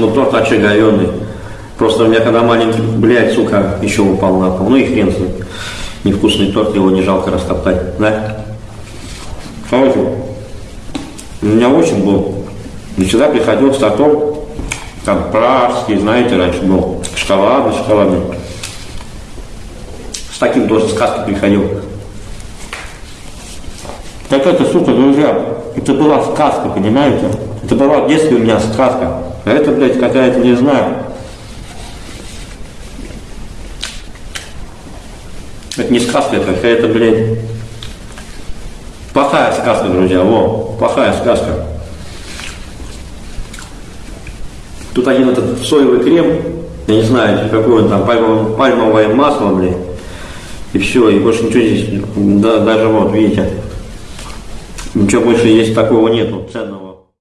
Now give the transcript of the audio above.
Ну, торт вообще говенный. Просто у меня когда маленький, блядь, сука, еще упал на пол. Ну и хрен с ним. Невкусный торт, его не жалко растоптать, да? Короче, у меня очень был. И сюда приходил с тортом, там пражский, знаете, раньше был, шоколадный, шоколадный. С таким тоже сказки приходил. Так это, сука, друзья, это была сказка, понимаете? Это была в детстве у меня сказка. А это, блядь, какая-то, не знаю. Это не сказка, это какая-то, блядь, плохая сказка, друзья, во, плохая сказка. Тут один этот соевый крем, я не знаю, какое там пальмовое, пальмовое масло, блядь, и все, и больше ничего здесь, да, даже вот, видите, ничего больше есть такого нету ценного.